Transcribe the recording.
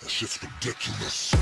That shit's ridiculous.